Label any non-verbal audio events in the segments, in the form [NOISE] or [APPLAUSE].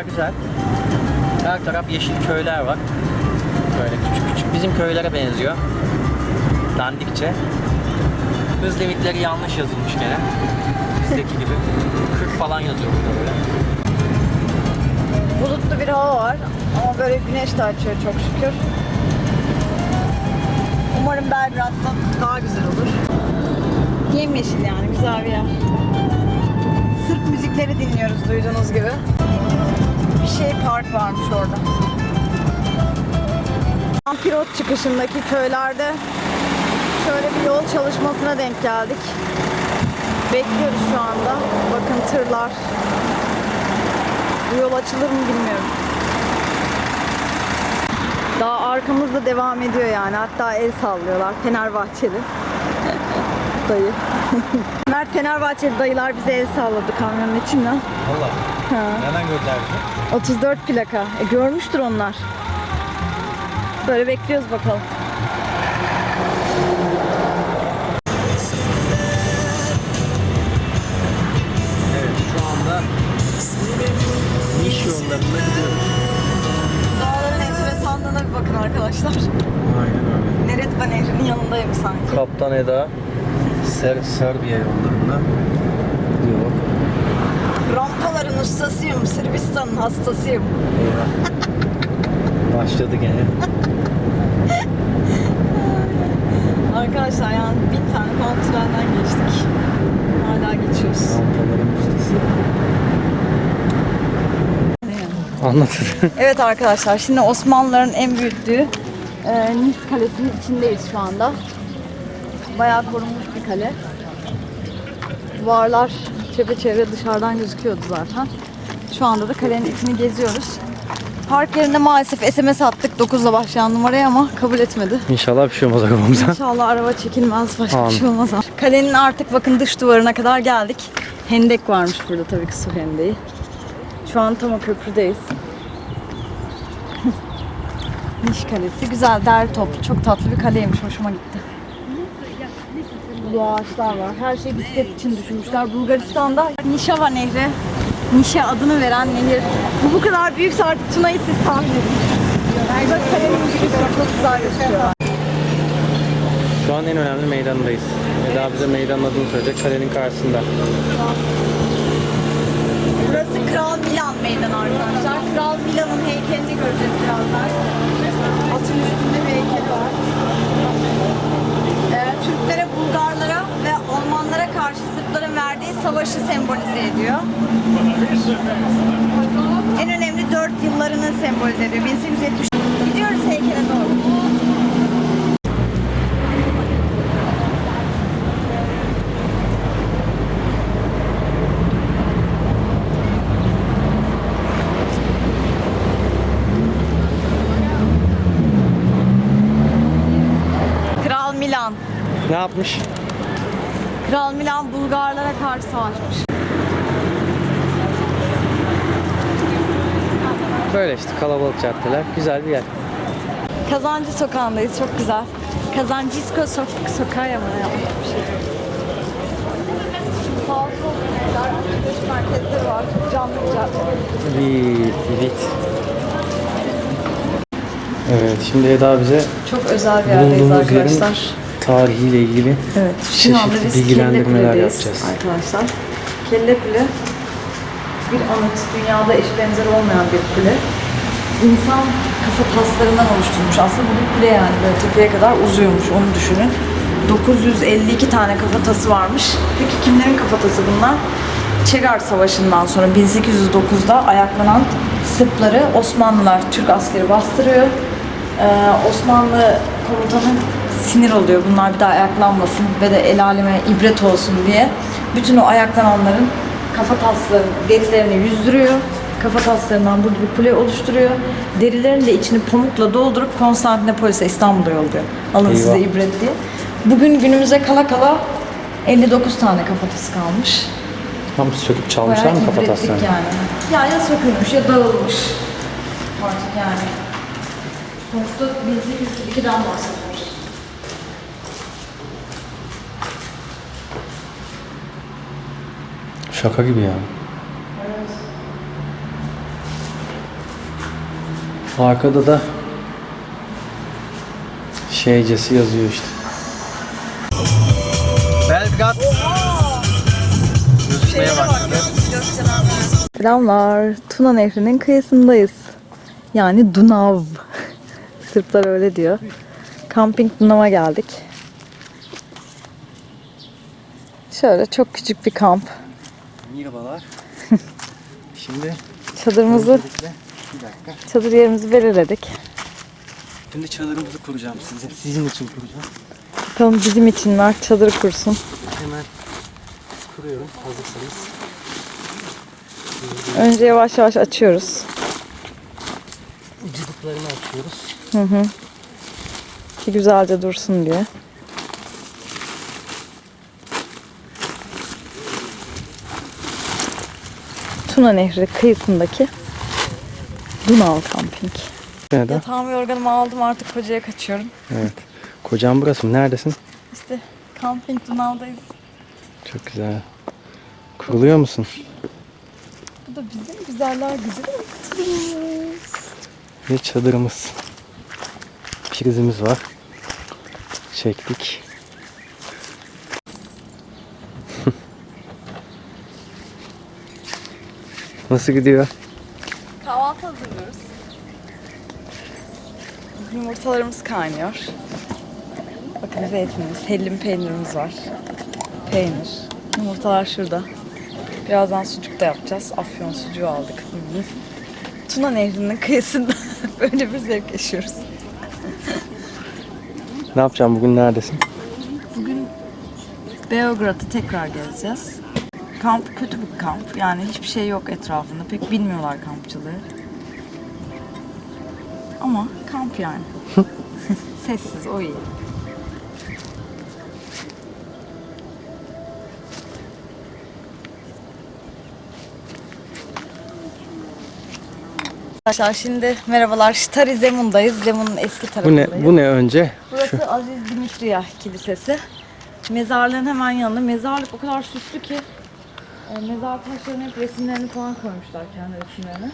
Yollar güzel. Her taraf yeşil köyler var. Böyle küçük küçük. Bizim köylere benziyor. Dandikçe. Hız limitleri yanlış yazılmış gene. Bizdeki gibi. 40 falan yazıyor burada böyle. Bulutlu bir hava var ama böyle güneş de açıyor çok şükür. Umarım Belgrad'da daha güzel olur. Yemyeşil yani güzel bir yer. Sırp müzikleri dinliyoruz duyduğunuz gibi. Şey park varmış orada. Ampirot çıkışındaki köylerde şöyle bir yol çalışmasına denk geldik. Bekliyoruz şu anda. Bakın tırlar, bu yol açılır mı bilmiyorum. Daha arkamızda devam ediyor yani. Hatta el sallıyorlar. Fenerbahçeli. [LAUGHS] Dayı. [LAUGHS] Mert Fenerbahçeli dayılar bize el salladı kamyonun içinden. Valla. Nereden gördüler bizi? 34 plaka. E, görmüştür onlar. Böyle bekliyoruz bakalım. Evet şu anda Niş yollarında gidiyoruz. Dağların enteresanlığına bir bakın arkadaşlar. Aynen öyle. Neretva Nehri'nin yanındayım sanki. Kaptan Eda Ser Serbiya yollarında gidiyor. Rampaların ustasıyım. Sırbistan'ın hastasıyım. Eyvah. Başladı gene. Arkadaşlar yani bin tane falan trenden geçtik. Hala geçiyoruz. Rampaların ustası. Anlatır. Evet arkadaşlar şimdi Osmanlıların en büyüttüğü e, Nis Kalesi'nin içindeyiz şu anda. Bayağı korunmuş bir kale. Duvarlar çepeçevre dışarıdan gözüküyordu zaten. Şu anda da kalenin içini geziyoruz. Park yerinde maalesef SMS attık 9'la başlayan numaraya ama kabul etmedi. İnşallah bir şey olmaz arabamıza. İnşallah araba çekilmez başka bir Amin. şey olmaz. Kalenin artık bakın dış duvarına kadar geldik. Hendek varmış burada tabii ki su hendeği. Şu an tam o köprüdeyiz. [LAUGHS] Niş Kalesi. Güzel, derli toplu. Çok tatlı bir kaleymiş. Hoşuma gitti. Bu ağaçlar var. Her şey bisiklet için düşünmüşler. Bulgaristan'da Nişava Nehri. Nişe adını veren nehir. Bu bu kadar büyükse artık Tuna'yı siz tahmin edin. Bak kalenin girişi çok güzel gözüküyor. Şu an en önemli meydanındayız. Eda bize meydanın adını söyleyecek. Kalenin karşısında. Burası Kral Milan meydanı arkadaşlar. Kral Milan'ın heykelini göreceğiz birazdan. Atın üstünde bir heykel var. Ee, Türklere, Bulgarlara ve Almanlara karşı Sırpların verdiği savaşı sembolize ediyor. En önemli dört yıllarını sembolize ediyor. 1870. Gidiyoruz heykele doğru. Ne yapmış? Kral Milan Bulgarlara karşı savaşmış. Böyle işte kalabalık caddeler. Güzel bir yer. Kazancı sokağındayız. Çok güzel. Kazancisko sok sokağı ya yapmış bir şey. Var. Canlı bir cadde. Evet, evet. Evet, şimdi Eda bize Çok özel bir yerdeyiz bulunduğumuz yerin arkadaşlar. Tarihiyle ilgili Evet, şu anda biz bilgilendirmeler yapacağız. arkadaşlar. Kelle Kule bir anıt, dünyada eşi benzeri olmayan bir kule. İnsan kafa taslarından oluşturmuş. Aslında bu bir kule yani böyle tepeye kadar uzuyormuş onu düşünün. 952 tane kafatası varmış. Peki kimlerin kafatası bunlar? Çegar Savaşı'ndan sonra 1809'da ayaklanan Sırpları Osmanlılar, Türk askeri bastırıyor. Ee, Osmanlı komutanı sinir oluyor bunlar bir daha ayaklanmasın ve de el aleme ibret olsun diye. Bütün o ayaklananların kafa taslarını, derilerini yüzdürüyor. Kafa taslarından burada bir kule oluşturuyor. Derilerini de içini pamukla doldurup Konstantinopolis'e İstanbul'a yolluyor. Alın Eyvah. size ibret diye. Bugün günümüze kala kala 59 tane kafatası kalmış. Tam söküp çalmışlar Bayağı mı kafataslarını? yani. Ya ya sökülmüş ya dağılmış. Artık yani. Sonuçta 1802'den bahsediyoruz. Şaka gibi ya. Arkada da şeycesi yazıyor işte. Belgrad gözükmeye başladı. Selamlar. Tuna Nehri'nin kıyısındayız. Yani Dunav. Sırplar öyle diyor. Camping Dunav'a geldik. Şöyle çok küçük bir kamp. Merhabalar. [LAUGHS] Şimdi Çadırımızı, bir dakika. çadır yerimizi belirledik. Şimdi çadırımızı kuracağım size. Sizin için kuracağım. Bakalım bizim için Mert çadır kursun. Hemen kuruyorum hazırsanız. Önce yavaş yavaş açıyoruz. Ucuduklarını açıyoruz. Hı hı. Ki güzelce dursun diye. Tuna Nehri kıyısındaki Dunav Camping. Neden? Yatağımı yorganımı aldım artık kocaya kaçıyorum. Evet. Kocam burası mı? Neredesin? İşte Camping Dunav'dayız. Çok güzel. Kuruluyor musun? Bu da bizim güzeller çadırımız. Ve çadırımız. Prizimiz var. Çektik. Nasıl gidiyor? Kahvaltı hazırlıyoruz. Yumurtalarımız kaynıyor. Bakın zeytinimiz, hellim peynirimiz var. Peynir. Yumurtalar şurada. Birazdan sucuk da yapacağız. Afyon sucuğu aldık. Hı hı. Tuna Nehri'nin kıyısında [LAUGHS] böyle bir zevk yaşıyoruz. Ne yapacağım bugün neredesin? Bugün Beograd'ı tekrar gezeceğiz. Kamp kötü bir kamp. Yani hiçbir şey yok etrafında. Pek bilmiyorlar kampçılığı. Ama kamp yani. [LAUGHS] Sessiz, o iyi. Arkadaşlar şimdi merhabalar. Stari Zemun'dayız. Zemun'un eski Bu tarafındayız. ne? Bu ne önce? Burası Aziz Dimitriya Kilisesi. Mezarlığın hemen yanında. Mezarlık o kadar süslü ki e, mezar taşlarına hep resimlerini falan koymuşlar kendi resimlerini.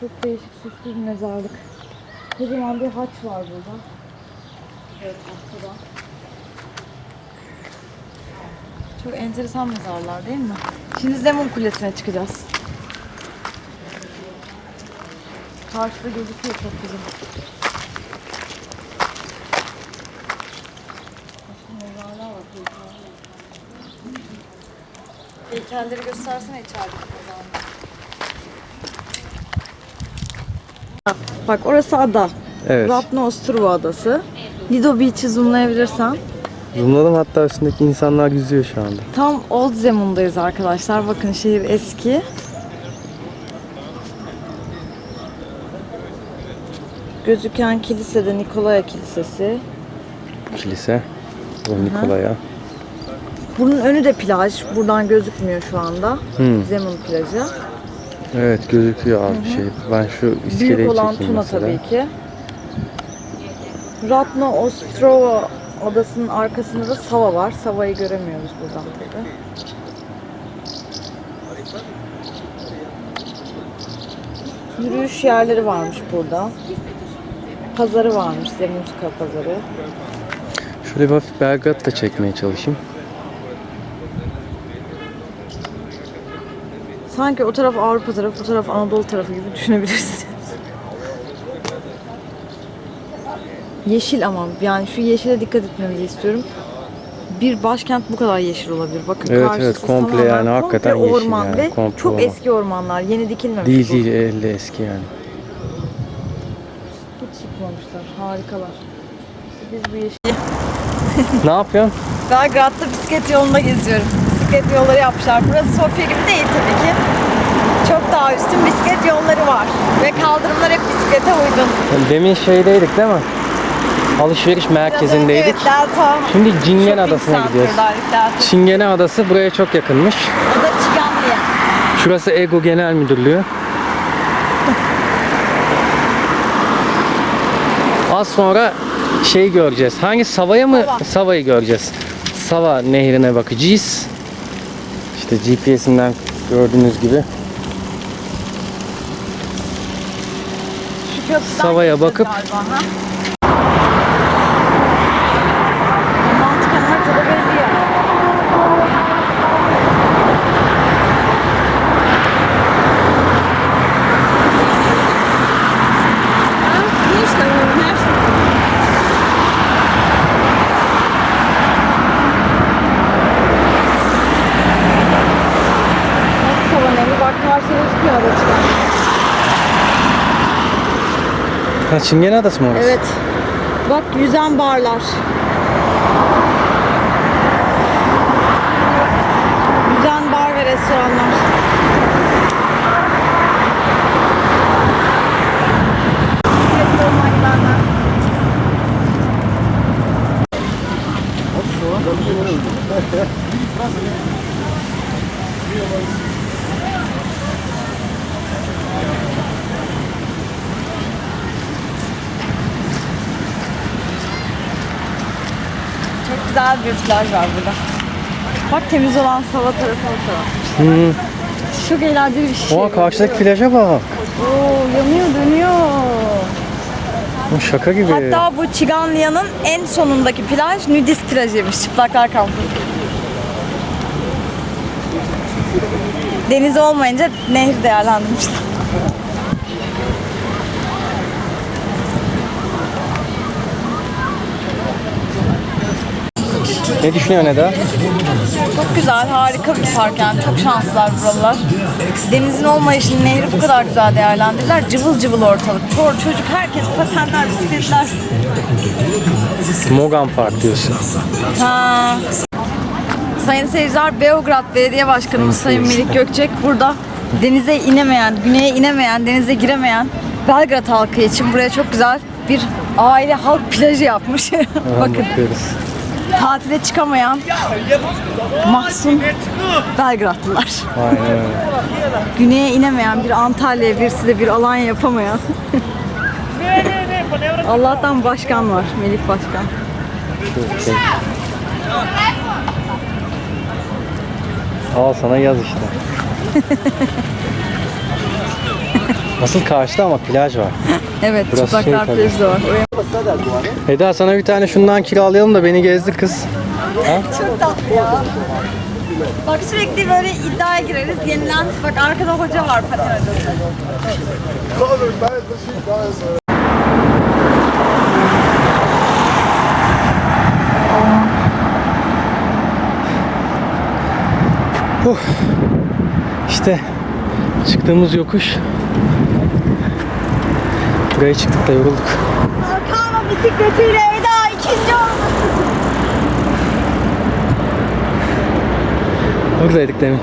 Çok değişik süslü bir mezarlık. Kocaman bir haç var burada. Evet arkada. Çok enteresan mezarlar değil mi? Şimdi Zemun Kulesi'ne çıkacağız. Karşıda gözüküyor çok güzel. Mezarlar var. Heykelleri göstersene mezarları. Bak orası ada. Evet. Ratno Ostruva adası. Lido Beach'i zoomlayabilirsen. Zoomladım hatta üstündeki insanlar yüzüyor şu anda. Tam Old Zemun'dayız arkadaşlar. Bakın şehir eski. Gözüken kilise de Nikolaya Kilisesi. Kilise. Bu Nikolaya. Bunun önü de plaj. Buradan gözükmüyor şu anda. Hmm. Zemun plajı. Evet gözüküyor az bir şey. Ben şu iskeleyi Büyük olan Tuna mesela. tabii ki. Ratno Ostrova adasının arkasında da Sava var. Sava'yı göremiyoruz buradan tabii. Yürüyüş yerleri varmış burada. Pazarı varmış, Zemunska pazarı. Şöyle bir hafif Belgrad da çekmeye çalışayım. Sanki o taraf Avrupa tarafı, bu taraf Anadolu tarafı gibi düşünebilirsiniz. Yeşil ama yani şu yeşile dikkat etmenizi istiyorum. Bir başkent bu kadar yeşil olabilir. Bakın Evet, evet, komple yani hakikaten komple yeşil orman yani, ve komple çok orman. eski ormanlar. Yeni dikilmemiş Değil bu. değil elde eski yani. Hiç çıkmamışlar. Harikalar. Biz bu yeşil... ne yapıyorsun? Belgrad'da bisiklet yolunda geziyorum. Bisiklet yolları yapmışlar. Burası Sofya gibi değil tabii ki. Çok daha üstün bisiklet yolları var. Ve kaldırımlar hep bisiklete uygun. Demin şeydeydik değil mi? Alışveriş merkezindeydik. Evet, Delta. Şimdi Cingen Adası'na gidiyoruz. Çingene Adası buraya çok yakınmış. O da Çiganlı'ya. Şurası Ego Genel Müdürlüğü. Az sonra şey göreceğiz. Hangi Sava'ya mı? Sava. Sava'yı göreceğiz. Sava nehrine bakacağız. İşte GPS'inden gördüğünüz gibi. Şu Savaya bakıp- galiba, ha? Mantıken haritada belli yani. İyi işte bu her şey. Nasıl savan evi? Bak karşıya gözüküyor ada çıkan. Ha Çingene Adası mı orası? Evet. Bak yüzen barlar. Yüzen bar ve restoranlar. Çok plaj var burada. Bak temiz olan Sava tarafına taraf. Hı. Çok eğlenceli bir şey. Oha karşıdaki plaja bak. Oo, yanıyor dönüyor. Bu şaka gibi. Hatta bu Çiganlı'nın en sonundaki plaj nudist plajıymış. Çıplaklar kampı. Deniz olmayınca nehir değerlendirmişler. Ne düşünüyorsun Eda? Çok güzel, harika bir park yani. Çok şanslılar buralar. Denizin olmayışını, nehri bu kadar güzel değerlendirdiler. Cıvıl cıvıl ortalık. Çor, çocuk, herkes patenler, bisikletler. Mogan Park diyorsun. Ha. Sayın seyirciler, Beograd Belediye Başkanımız Sayın Melik Gökçek burada denize inemeyen, güneye inemeyen, denize giremeyen Belgrad halkı için buraya çok güzel bir aile halk plajı yapmış. [LAUGHS] Bakın Bakıyoruz. Tatile çıkamayan mahzun Belgradlılar. Güneye inemeyen bir Antalya, birisi de bir Alanya yapamayan. Allah'tan başkan var, Melih Başkan. Al sana yaz işte. [LAUGHS] Asıl karşıda ama plaj var. Evet, Burası şey çıplaklar tabii. plajı da var. Eda sana bir tane şundan kiralayalım da beni gezdir kız. Çok tatlı ya. Bak sürekli böyle iddiaya gireriz. Yenilen, bak arkada hoca var paten hocası. Huh. İşte çıktığımız yokuş. Buraya çıktık da yorulduk. Hakan'ın bisikletiyle Eda ikinci oldu. Buradaydık demin.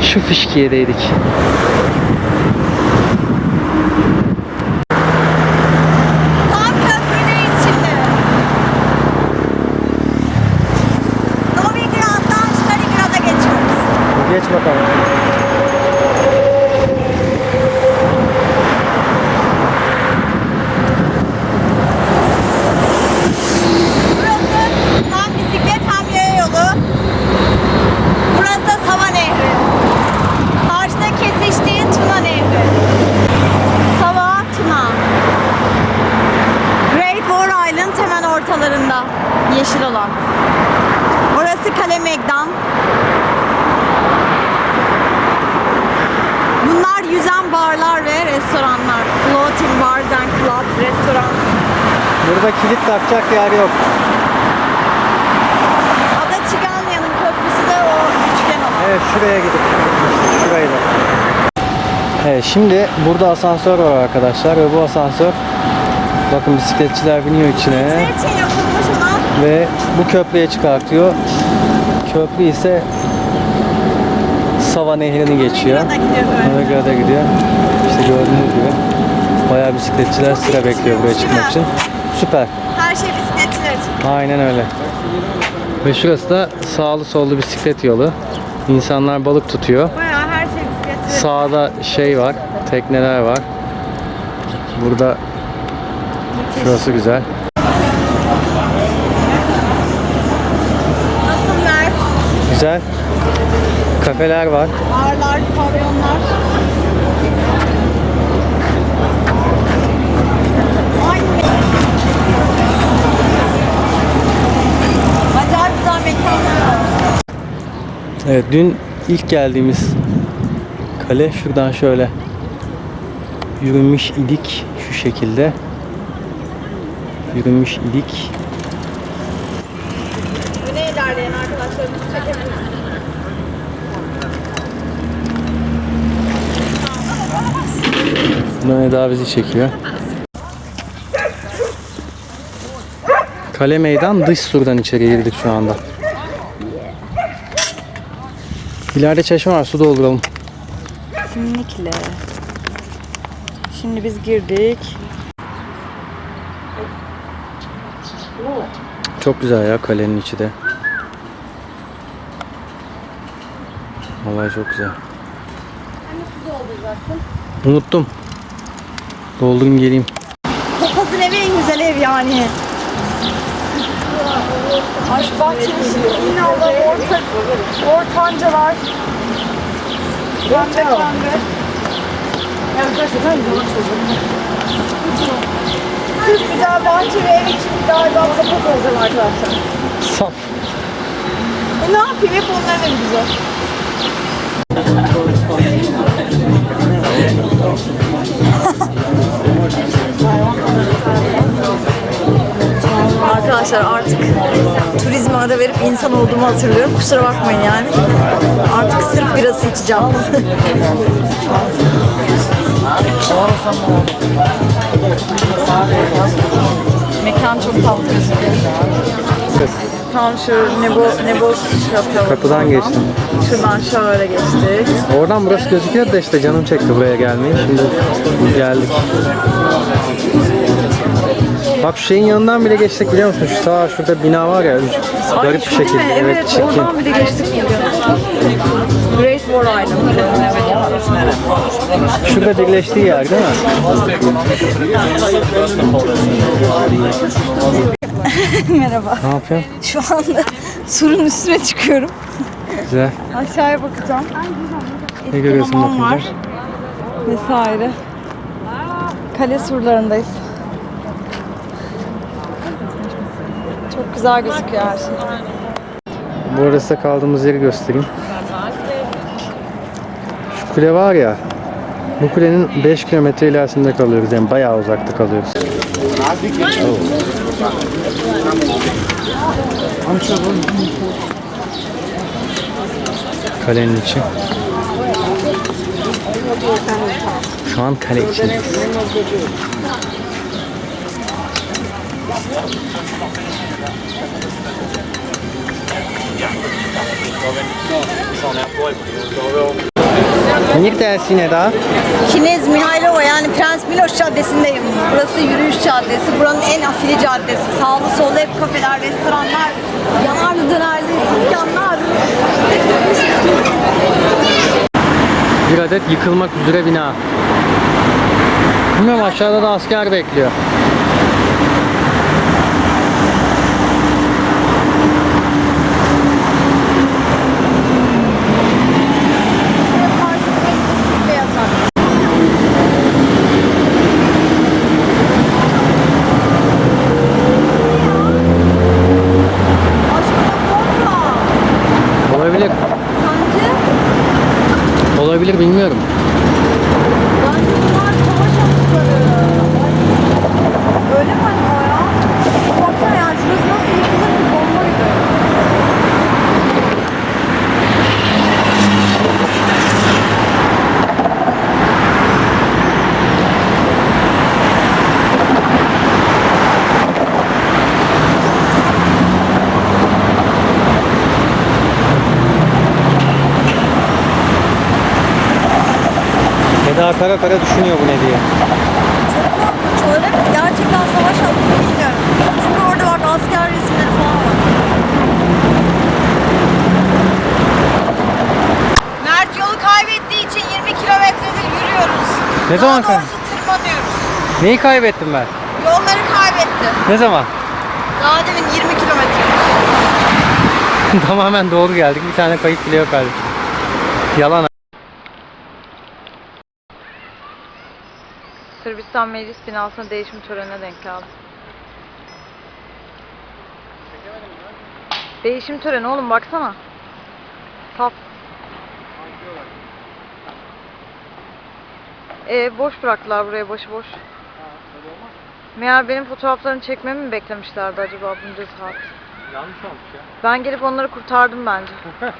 Şu fişkiyedeydik. Tam köprüdeyiz şimdi. Novigrad'dan Stalingrad'a geçiyoruz. Geç bakalım. Burası hem bisiklet hem yaya yolu. Burası da Sava Nehri. Karşıda kesiştiği Tuna Nehri. Sava, Tuna. Great War Island hemen ortalarında. Yeşil olan. Orası Kale Megdan. Bunlar yüzen barlar ve restoranlar. Floating bars and clubs, restoran. Burada kilit takacak yer yok. Ada Çiganlı'nın köprüsü de o üçgen olan. Evet şuraya gidip şurayı da. Evet şimdi burada asansör var arkadaşlar ve bu asansör bakın bisikletçiler biniyor içine yapılmış olan? ve bu köprüye çıkartıyor. Köprü ise Sava Nehri'ni geçiyor. Novigrad'a gidiyor. İşte gördüğünüz gibi bayağı bisikletçiler sıra bekliyor buraya çıkmak için. Süper. Her şey bisikletçiler için. Aynen öyle. Ve şurası da sağlı sollu bisiklet yolu. İnsanlar balık tutuyor. Bayağı her şey bisikletçiler. Sağda şey var, tekneler var. Burada şurası güzel. Güzel. Kafeler var. Barlar, pavyonlar. Acayip güzel mekanlar var. Evet dün ilk geldiğimiz kale şuradan şöyle yürümüş idik şu şekilde. Yürümüş idik. Buradan Eda bizi çekiyor. Kale meydan dış surdan içeri girdik şu anda. İleride çeşme var su dolduralım. Kesinlikle. Şimdi biz girdik. Çok güzel ya kalenin içi de. Vallahi çok güzel. Unuttum. Doldurayım geleyim. Papazın evi en güzel ev yani. Aşk bahçesi, binalar, orta, ortancalar. Pembe pembe. Sırf güzel bahçe ve ev için galiba papaz olacağım arkadaşlar. Saf. E ne yapayım hep onların evi güzel. Arkadaşlar artık turizme ara verip insan olduğumu hatırlıyorum. Kusura bakmayın yani. Artık sırf birası içeceğim. [LAUGHS] Mekan çok tatlı. Tam şu Nebo, Nebo kapı. Kapıdan geçtim. Şuradan şöyle geçtik. Oradan burası gözüküyor da işte canım çekti buraya gelmeyi. Şimdi geldik. Bak şu şeyin yanından bile geçtik biliyor musun? Şu sağ şurada bina var ya. Garip bir şekilde. mi? Evet, çirkin. oradan bir de geçtik. Great War Island. Şurada birleştiği yer değil mi? [LAUGHS] Merhaba. Ne yapıyorsun? Şu anda surun üstüne çıkıyorum. Güzel. Aşağıya bakacağım. Ne görüyorsun hamam var. bakınca? Vesaire. Kale surlarındayız. Çok güzel gözüküyor her şey. Bu arada kaldığımız yeri göstereyim. Kule var ya. Bu kulenin 5 kilometre ilerisinde kalıyoruz. Yani bayağı uzakta kalıyoruz. Kalenin içi. Şu an kale içindeyiz. Neredesin Eda? Kinez Mihailova yani Prens Miloš Caddesi'ndeyim. Burası yürüyüş caddesi. Buranın en afili caddesi. Sağlı sollu hep kafeler, restoranlar, yanarlı dönerli dükkanlar. Bir adet yıkılmak üzere bina. Bilmiyorum aşağıda da asker bekliyor. Olabilir. Sence? Olabilir bilmiyorum. Bence bunlar savaş atıkları. Öyle mi hani o ya? Baksana yani şurası nasıl yıkılır ki bomba gibi. Eda kara kara düşünüyor bu ne diye. Korkunç öyle mi? Gerçekten savaş atıkları bilmiyorum. Çünkü orada bak asker resimleri falan var. Mert yolu kaybettiği için 20 kilometredir yürüyoruz. Ne zaman Daha kay- doğrusu tırmanıyoruz. Neyi kaybettim ben? Yolları kaybetti. Ne zaman? Daha demin 20 kilometre. [LAUGHS] Tamamen doğru geldik. Bir tane kayıp bile yok halbuki. Yalan. Sırbistan Meclis binasına değişim törenine denk geldim. Değişim töreni oğlum baksana. Tap. Ee, boş bıraktılar buraya başıboş. Meğer benim fotoğraflarını çekmemi mi beklemişlerdi acaba bunca saat? Yanlış olmuş ya. Ben gelip onları kurtardım bence. [LAUGHS]